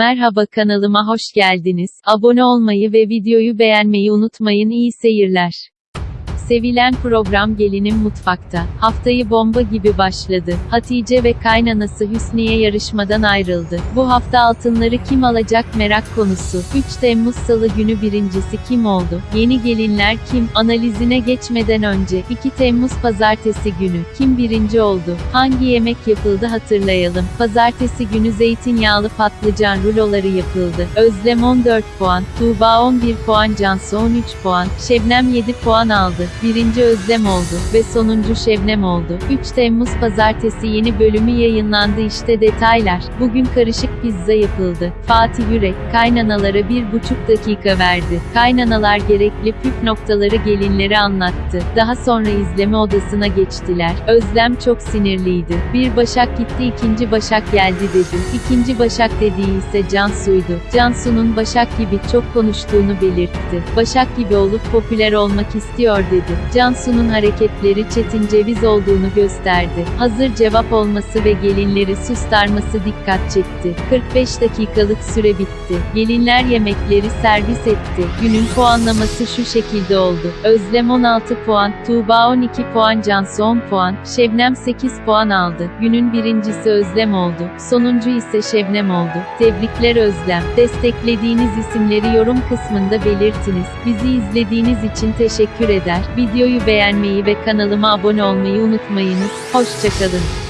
Merhaba kanalıma hoş geldiniz. Abone olmayı ve videoyu beğenmeyi unutmayın. İyi seyirler. Sevilen program Gelinim Mutfakta. Haftayı bomba gibi başladı. Hatice ve kaynanası Hüsniye yarışmadan ayrıldı. Bu hafta altınları kim alacak merak konusu. 3 Temmuz Salı günü birincisi kim oldu? Yeni gelinler kim? Analizine geçmeden önce 2 Temmuz Pazartesi günü kim birinci oldu? Hangi yemek yapıldı hatırlayalım. Pazartesi günü zeytinyağlı patlıcan ruloları yapıldı. Özlem 14 puan, Tuğba 11 puan, Cansu 13 puan, Şebnem 7 puan aldı. Birinci Özlem oldu ve sonuncu Şebnem oldu. 3 Temmuz Pazartesi yeni bölümü yayınlandı işte detaylar. Bugün karışık pizza yapıldı. Fatih Yürek, kaynanalara bir buçuk dakika verdi. Kaynanalar gerekli püf noktaları gelinlere anlattı. Daha sonra izleme odasına geçtiler. Özlem çok sinirliydi. Bir Başak gitti ikinci Başak geldi dedi. İkinci Başak dediği ise Cansu'ydu. Cansu'nun Başak gibi çok konuştuğunu belirtti. Başak gibi olup popüler olmak istiyor dedi. Cansu'nun hareketleri Çetin Ceviz olduğunu gösterdi. Hazır cevap olması ve gelinleri sustarması dikkat çekti. 45 dakikalık süre bitti. Gelinler yemekleri servis etti. Günün puanlaması şu şekilde oldu. Özlem 16 puan, Tuğba 12 puan, Cansu 10 puan, Şebnem 8 puan aldı. Günün birincisi Özlem oldu. Sonuncu ise Şebnem oldu. Tebrikler Özlem. Desteklediğiniz isimleri yorum kısmında belirtiniz. Bizi izlediğiniz için teşekkür eder. Videoyu beğenmeyi ve kanalıma abone olmayı unutmayınız. Hoşçakalın.